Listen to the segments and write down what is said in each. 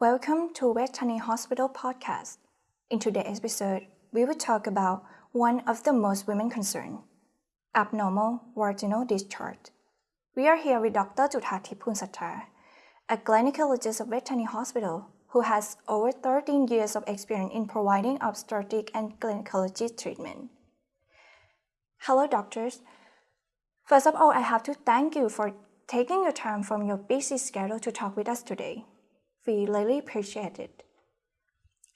Welcome to Vejthani Hospital podcast. In today's episode, we will talk about one of the most women concerned, abnormal vaginal discharge. We are here with Dr. Juthathi Punsatta, a gynecologist of Vejthani Hospital who has over 13 years of experience in providing obstetric and gynecology treatment. Hello, doctors. First of all, I have to thank you for taking your time from your busy schedule to talk with us today. We really appreciate it.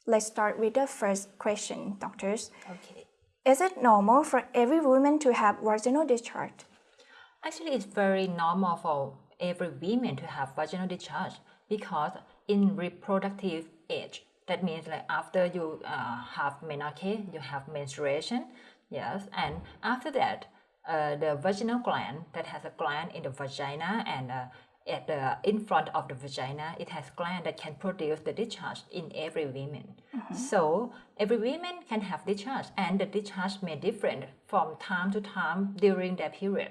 Let's start with the first question, doctors. Okay. Is it normal for every woman to have vaginal discharge? Actually, it's very normal for every woman to have vaginal discharge because in reproductive age, that means like after you uh, have menarche, you have menstruation, yes, and after that, uh, the vaginal gland that has a gland in the vagina and uh, at the in front of the vagina it has gland that can produce the discharge in every woman Mm-hmm. so every woman can have discharge and the discharge may different from time to time during that period.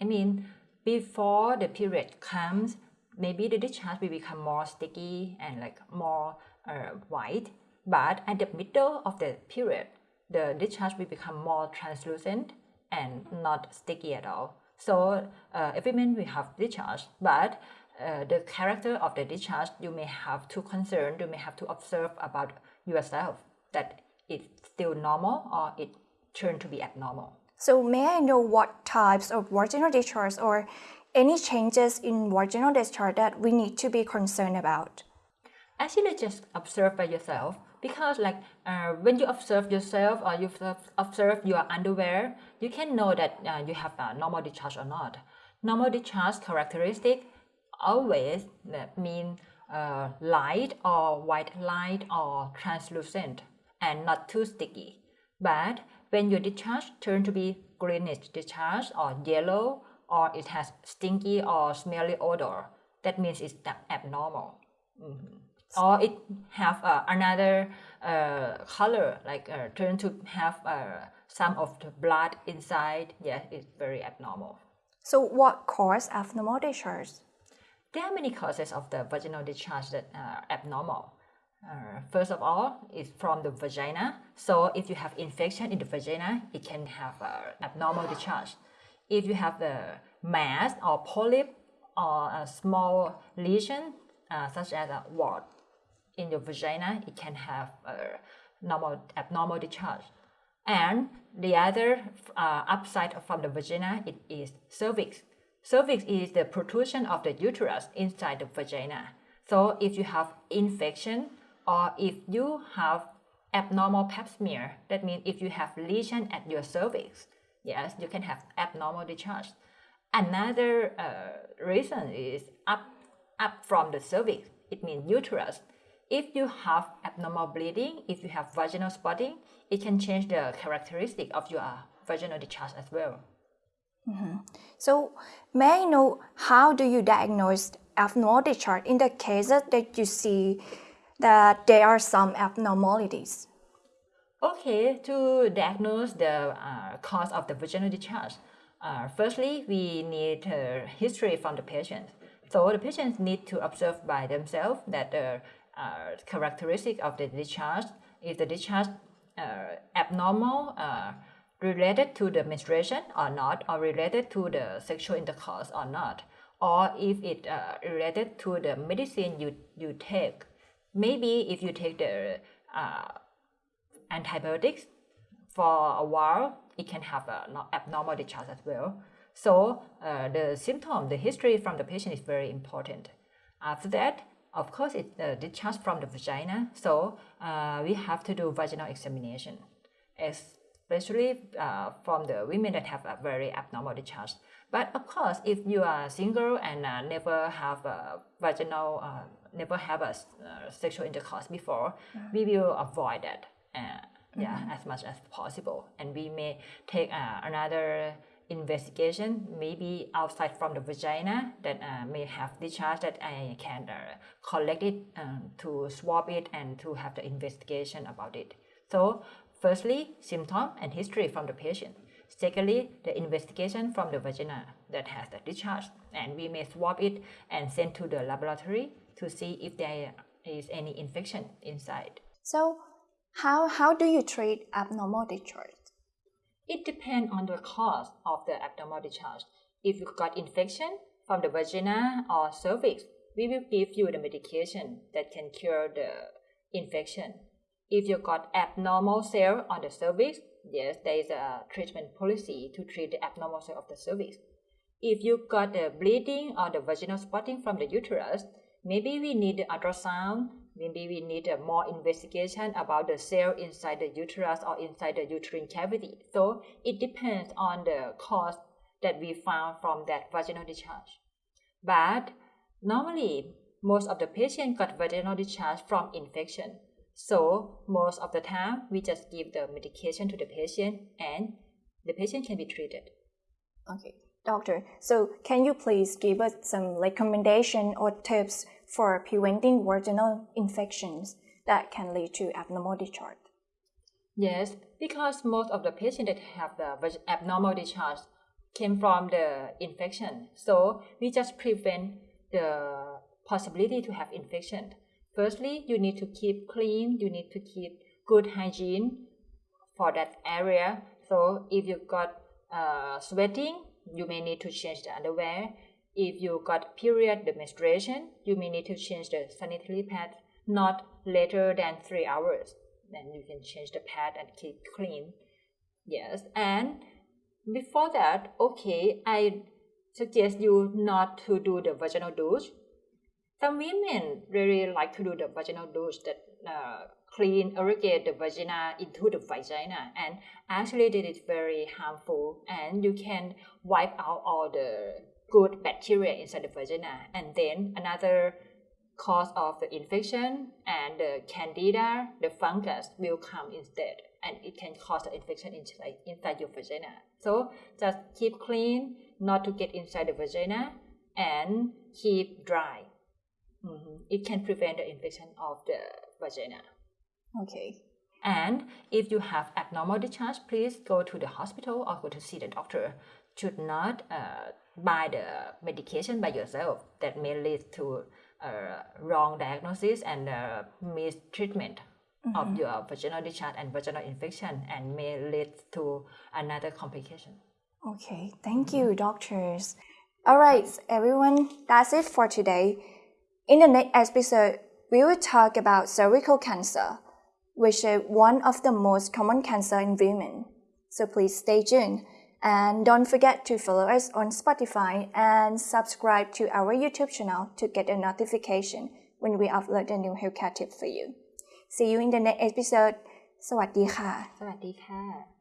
I mean before the period comes maybe the discharge will become more sticky and like more uh, white but at the middle of the period the discharge will become more translucent and not sticky at all so uh, every man will have discharge, but uh, the character of the discharge you may have to concern, you may have to observe about yourself that it's still normal or it turned to be abnormal. So, may I know what types of vaginal discharge or any changes in vaginal discharge that we need to be concerned about? Actually, just observe by yourself because like uh, when you observe yourself or you observe, your underwear, you can know that uh, you have a normal discharge or not. Normal discharge characteristic always mean uh, light or white light or translucent and not too sticky. But when your discharge turn to be greenish discharge or yellow or it has stinky or smelly odor, that means it's abnormal. Mm-hmm or it have uh, another uh, color like uh, turn to have uh, some of the blood inside. Yeah it's very abnormal. So, what cause abnormal discharge? there are many causes of the vaginal discharge that are abnormal. Uh, first of all it's from the vagina. So if you have infection in the vagina it can have uh, abnormal discharge. If you have the mass or polyp or a small lesion uh, such as a wart in your vagina, it can have a normal abnormal discharge. And the other uh, upside from the vagina it is cervix. Cervix is the protrusion of the uterus inside the vagina. So if you have infection or if you have abnormal pap smear, that means if you have lesion at your cervix, yes, you can have abnormal discharge. Another uh, reason is up up from the cervix. It means uterus if you have abnormal bleeding, if you have vaginal spotting, it can change the characteristic of your vaginal discharge as well. Mm-hmm. So, may I know how do you diagnose abnormal discharge in the cases that you see that there are some abnormalities? Okay, to diagnose the uh, cause of the vaginal discharge, uh, firstly, we need a history from the patient. So the patients need to observe by themselves that the uh, characteristic of the discharge. Is the discharge uh, abnormal uh, related to the menstruation or not or related to the sexual intercourse or not or if it uh, related to the medicine you, you take maybe if you take the uh, antibiotics for a while it can have an abnormal discharge as well. So uh, the symptom the history from the patient is very important. After that of course, it's uh, discharge from the vagina, so uh, we have to do vaginal examination, especially uh, from the women that have a very abnormal discharge. But of course, if you are single and uh, never have a vaginal, uh, never have a uh, sexual intercourse before, mm-hmm. we will avoid that. yeah, mm-hmm. as much as possible, and we may take another investigation maybe outside from the vagina that uh, may have discharge that I can uh, collect it um, to swab it and to have the investigation about it. So firstly, symptom and history from the patient. Secondly, the investigation from the vagina that has the discharge and we may swab it and send to the laboratory to see if there is any infection inside. So, how, how do you treat abnormal discharge? It depends on the cause of the abnormal discharge. If you got infection from the vagina or cervix, we will give you the medication that can cure the infection. If you got abnormal cell on the cervix, yes, there is a treatment policy to treat the abnormal cell of the cervix. If you got the bleeding or the vaginal spotting from the uterus, maybe we need the ultrasound, maybe we need a more investigation about the cell inside the uterus or inside the uterine cavity. So it depends on the cause that we found from that vaginal discharge. But normally, most of the patients got vaginal discharge from infection. So most of the time, we just give the medication to the patient and the patient can be treated. Okay, doctor. So can you please give us some recommendation or tips for preventing vaginal infections that can lead to abnormal discharge? Yes, because most of the patients that have the abnormal discharge came from the infection. So we just prevent the possibility to have infection. Firstly, you need to keep clean, you need to keep good hygiene for that area. So if you got uh, sweating, you may need to change the underwear. If you got period, the menstruation, you may need to change the sanitary pad not later than three hours. Then you can change the pad and keep clean. Yes, and before that, okay, I suggest you not to do the vaginal douche. Some women really like to do the vaginal douche that uh, clean, irrigate the vagina into the vagina, and actually that is very harmful. And you can wipe out all the good bacteria inside the vagina, and then another cause of the infection and the candida, the fungus will come instead and it can cause an infection inside, inside your vagina. So just keep clean, not to get inside the vagina, and keep dry. Mm-hmm. It can prevent the infection of the vagina. Okay. And if you have abnormal discharge, please go to the hospital or go to see the doctor. Should not uh, buy the medication by yourself. That may lead to uh, wrong diagnosis and uh, mistreatment mm-hmm. of your vaginal discharge and vaginal infection and may lead to another complication. Okay, thank you, doctors. All right, everyone, that's it for today. In the next episode, we will talk about cervical cancer, which is one of the most common cancer in women. So please stay tuned and don't forget to follow us on Spotify and subscribe to our YouTube channel to get a notification when we upload a new healthcare tip for you. See you in the next episode. สวัสดีค่ะ สวัสดีค่ะ